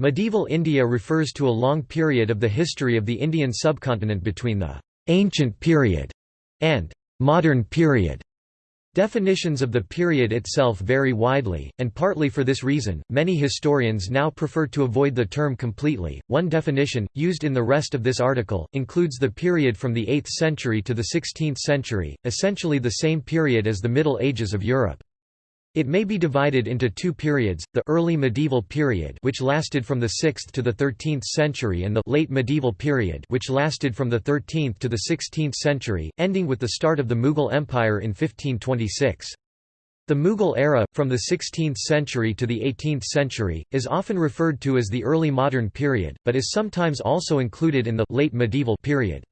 Medieval India refers to a long period of the history of the Indian subcontinent between the «ancient period» and «modern period». Definitions of the period itself vary widely, and partly for this reason, many historians now prefer to avoid the term completely. One definition, used in the rest of this article, includes the period from the 8th century to the 16th century, essentially the same period as the Middle Ages of Europe. It may be divided into two periods, the early medieval period which lasted from the 6th to the 13th century and the late medieval period which lasted from the 13th to the 16th century, ending with the start of the Mughal Empire in 1526. The Mughal era, from the 16th century to the 18th century, is often referred to as the early modern period, but is sometimes also included in the late medieval period.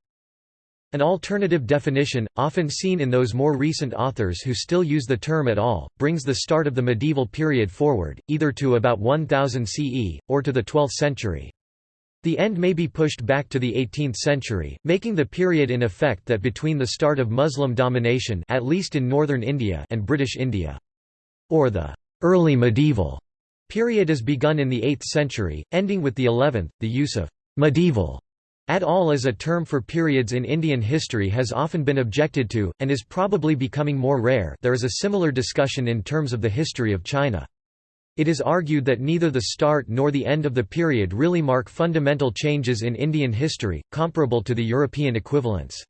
An alternative definition, often seen in those more recent authors who still use the term at all, brings the start of the medieval period forward, either to about 1000 CE, or to the 12th century. The end may be pushed back to the 18th century, making the period in effect that between the start of Muslim domination at least in northern India and British India. Or the early medieval period is begun in the 8th century, ending with the 11th. The use of medieval at all as a term for periods in Indian history has often been objected to, and is probably becoming more rare there is a similar discussion in terms of the history of China. It is argued that neither the start nor the end of the period really mark fundamental changes in Indian history, comparable to the European equivalents.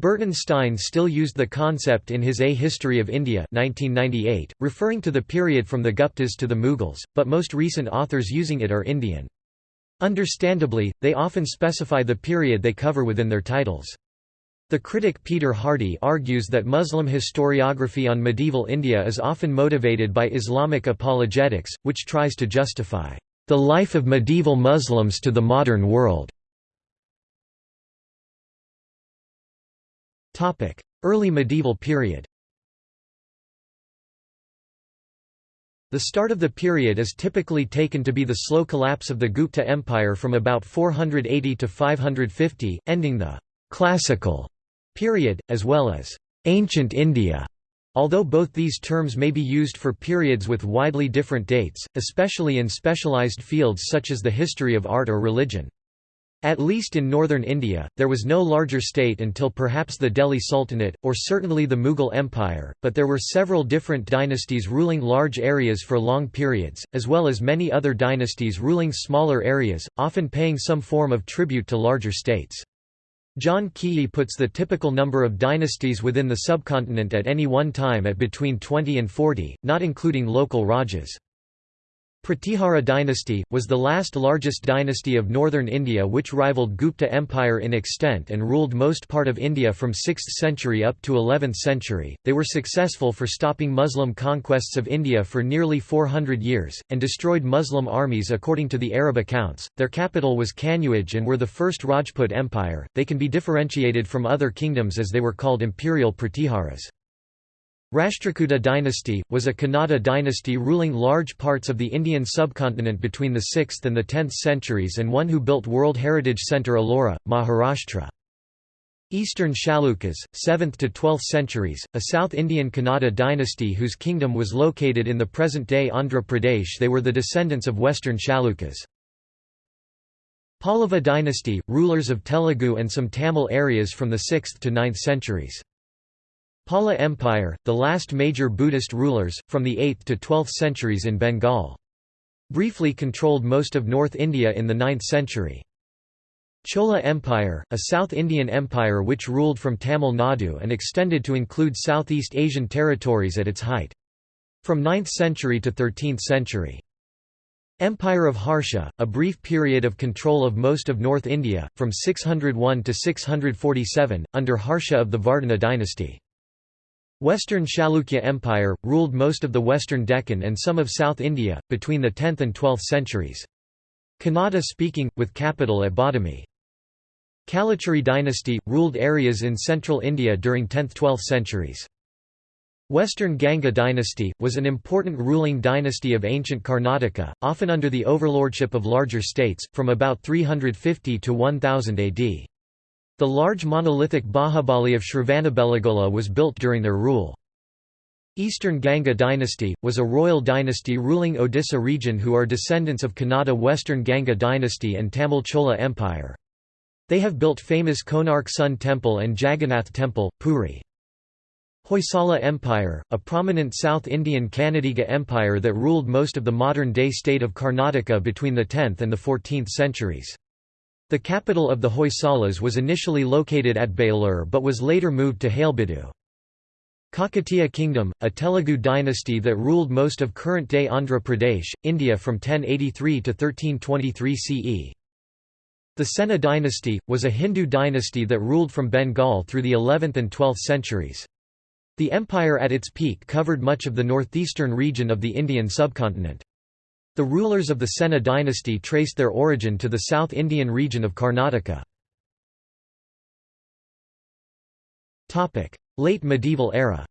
Burton Stein still used the concept in his A History of India 1998, referring to the period from the Guptas to the Mughals, but most recent authors using it are Indian. Understandably, they often specify the period they cover within their titles. The critic Peter Hardy argues that Muslim historiography on medieval India is often motivated by Islamic apologetics, which tries to justify the life of medieval Muslims to the modern world. Early medieval period The start of the period is typically taken to be the slow collapse of the Gupta Empire from about 480 to 550, ending the «classical» period, as well as «ancient India», although both these terms may be used for periods with widely different dates, especially in specialized fields such as the history of art or religion. At least in northern India, there was no larger state until perhaps the Delhi Sultanate, or certainly the Mughal Empire, but there were several different dynasties ruling large areas for long periods, as well as many other dynasties ruling smaller areas, often paying some form of tribute to larger states. John Keay puts the typical number of dynasties within the subcontinent at any one time at between 20 and 40, not including local rajas. Pratihara dynasty, was the last largest dynasty of northern India which rivaled Gupta Empire in extent and ruled most part of India from 6th century up to 11th century. They were successful for stopping Muslim conquests of India for nearly 400 years, and destroyed Muslim armies according to the Arab accounts. Their capital was Kanauj and were the first Rajput empire. They can be differentiated from other kingdoms as they were called imperial Pratiharas. Rashtrakuta dynasty, was a Kannada dynasty ruling large parts of the Indian subcontinent between the 6th and the 10th centuries and one who built World Heritage Centre Ellora, Maharashtra. Eastern Chalukyas, 7th to 12th centuries, a South Indian Kannada dynasty whose kingdom was located in the present-day Andhra Pradesh they were the descendants of Western Chalukyas. Pallava dynasty, rulers of Telugu and some Tamil areas from the 6th to 9th centuries. Pala Empire, the last major Buddhist rulers, from the 8th to 12th centuries in Bengal. Briefly controlled most of North India in the 9th century. Chola Empire, a South Indian empire which ruled from Tamil Nadu and extended to include Southeast Asian territories at its height. From 9th century to 13th century. Empire of Harsha, a brief period of control of most of North India, from 601 to 647, under Harsha of the Vardhana dynasty. Western Chalukya Empire, ruled most of the western Deccan and some of South India, between the 10th and 12th centuries. Kannada speaking, with capital at Badami. Kalachuri dynasty, ruled areas in central India during 10th–12th centuries. Western Ganga dynasty, was an important ruling dynasty of ancient Karnataka, often under the overlordship of larger states, from about 350 to 1000 AD. The large monolithic Bahubali of Shravanabelagola was built during their rule. Eastern Ganga dynasty, was a royal dynasty ruling Odisha region who are descendants of Kannada Western Ganga dynasty and Tamil Chola Empire. They have built famous Konark Sun Temple and Jagannath Temple, Puri. Hoysala Empire, a prominent South Indian Kannadiga empire that ruled most of the modern-day state of Karnataka between the 10th and the 14th centuries. The capital of the Hoysalas was initially located at Belur but was later moved to Halebidu. Kakatiya Kingdom, a Telugu dynasty that ruled most of current-day Andhra Pradesh, India from 1083 to 1323 CE. The Sena dynasty, was a Hindu dynasty that ruled from Bengal through the 11th and 12th centuries. The empire at its peak covered much of the northeastern region of the Indian subcontinent. The rulers of the Sena dynasty traced their origin to the South Indian region of Karnataka. Late medieval era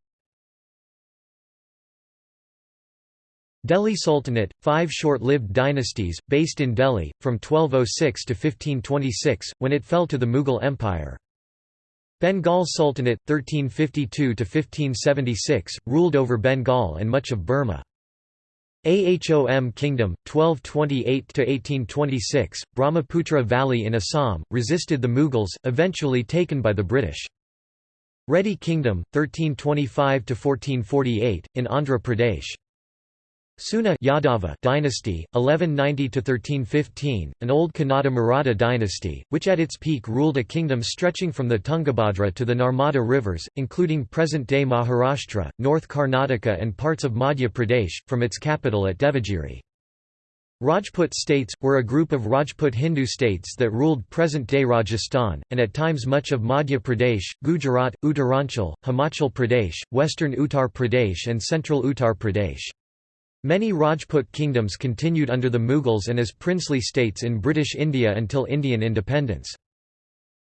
Delhi Sultanate, five short-lived dynasties, based in Delhi, from 1206 to 1526, when it fell to the Mughal Empire. Bengal Sultanate, 1352–1576, ruled over Bengal and much of Burma. Ahom Kingdom, 1228–1826, Brahmaputra Valley in Assam, resisted the Mughals, eventually taken by the British. Reddy Kingdom, 1325–1448, in Andhra Pradesh. Seuna Yadava dynasty, 1190–1315, an old Kannada Maratha dynasty, which at its peak ruled a kingdom stretching from the Tungabhadra to the Narmada rivers, including present-day Maharashtra, North Karnataka and parts of Madhya Pradesh, from its capital at Devagiri. Rajput states, were a group of Rajput Hindu states that ruled present-day Rajasthan, and at times much of Madhya Pradesh, Gujarat, Uttaranchal, Himachal Pradesh, western Uttar Pradesh and central Uttar Pradesh. Many Rajput kingdoms continued under the Mughals and as princely states in British India until Indian independence.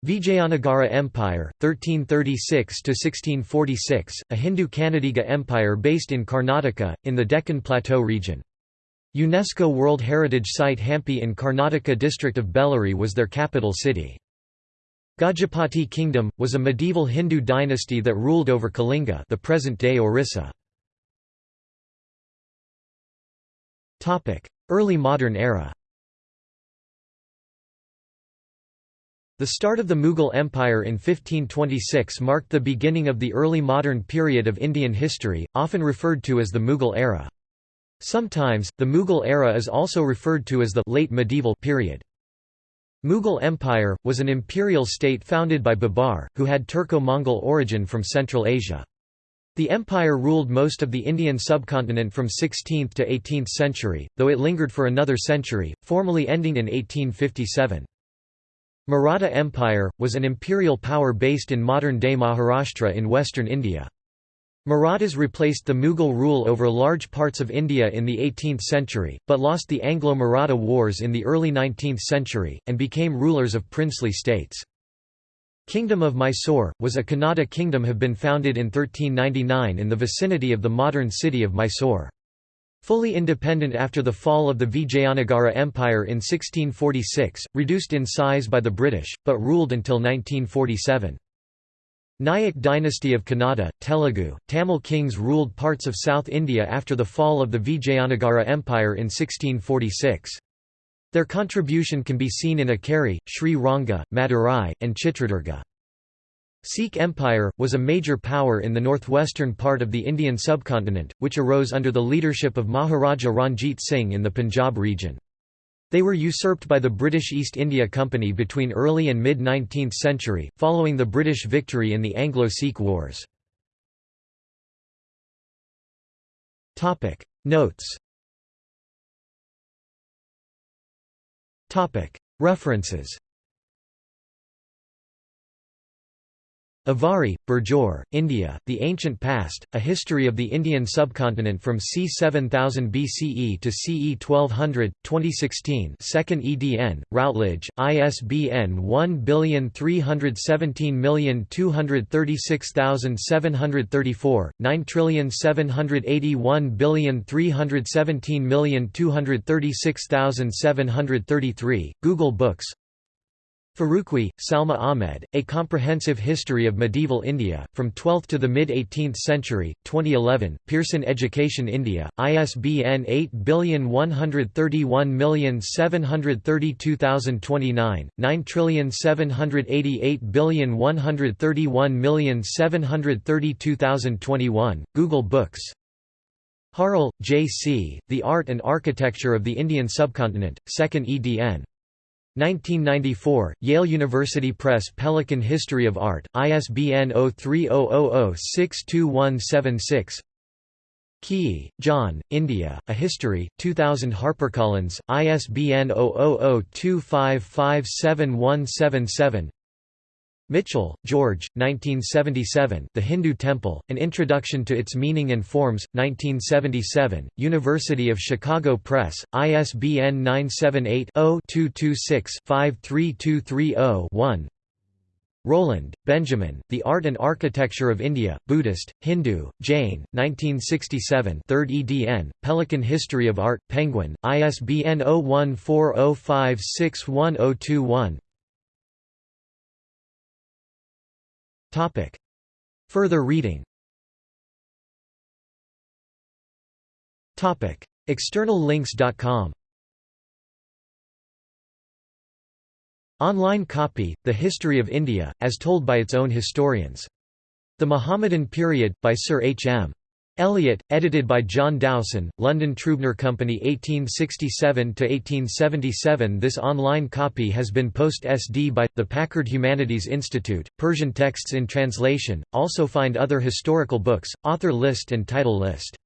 Vijayanagara Empire, 1336–1646, a Hindu Kannadiga empire based in Karnataka, in the Deccan Plateau region. UNESCO World Heritage Site Hampi in Karnataka district of Bellary was their capital city. Gajapati Kingdom, was a medieval Hindu dynasty that ruled over Kalinga the present-day Orissa. Early modern era The start of the Mughal Empire in 1526 marked the beginning of the early modern period of Indian history, often referred to as the Mughal era. Sometimes, the Mughal era is also referred to as the late medieval period. Mughal Empire, was an imperial state founded by Babar, who had Turco-Mongol origin from Central Asia. The empire ruled most of the Indian subcontinent from 16th to 18th century, though it lingered for another century, formally ending in 1857. Maratha Empire, was an imperial power based in modern-day Maharashtra in western India. Marathas replaced the Mughal rule over large parts of India in the 18th century, but lost the Anglo-Maratha wars in the early 19th century, and became rulers of princely states. Kingdom of Mysore, was a Kannada kingdom have been founded in 1399 in the vicinity of the modern city of Mysore. Fully independent after the fall of the Vijayanagara Empire in 1646, reduced in size by the British, but ruled until 1947. Nayak dynasty of Kannada, Telugu, Tamil kings ruled parts of South India after the fall of the Vijayanagara Empire in 1646. Their contribution can be seen in Akkeri, Sri Ranga, Madurai, and Chitradurga. Sikh Empire, was a major power in the northwestern part of the Indian subcontinent, which arose under the leadership of Maharaja Ranjit Singh in the Punjab region. They were usurped by the British East India Company between early and mid-19th century, following the British victory in the Anglo-Sikh Wars. Notes References Avari, Burjor, India, The Ancient Past, A History of the Indian Subcontinent from c. 7000 BCE to CE 1200, 2016 2nd edn, Routledge, ISBN 1317236734, 9781317236733, Google Books Farooqui, Salma Ahmed, A Comprehensive History of Medieval India, From 12th to the Mid-18th Century, 2011, Pearson Education India, ISBN 8131732029, 9788131732021, Google Books Harle, J. C., The Art and Architecture of the Indian Subcontinent, 2nd edn. 1994, Yale University Press Pelican History of Art, ISBN 0300062176 Keay, John, India, A History, 2000 HarperCollins, ISBN 0002557177 Mitchell, George, 1977 The Hindu Temple, An Introduction to Its Meaning and Forms, 1977, University of Chicago Press, ISBN 978-0-226-53230-1 Rowland, Benjamin, The Art and Architecture of India, Buddhist, Hindu, Jain, 1967 3rd edn, Pelican History of Art, Penguin, ISBN 0140561021 Topic. Further reading Topic. Externallinks.com Online copy, The History of India, as told by its own historians. The Mohammedan Period, by Sir H. M. Elliot, edited by John Dowson, London Trubner Company 1867–1877 This online copy has been post-SD by, the Packard Humanities Institute, Persian texts in translation, also find other historical books, author list and title list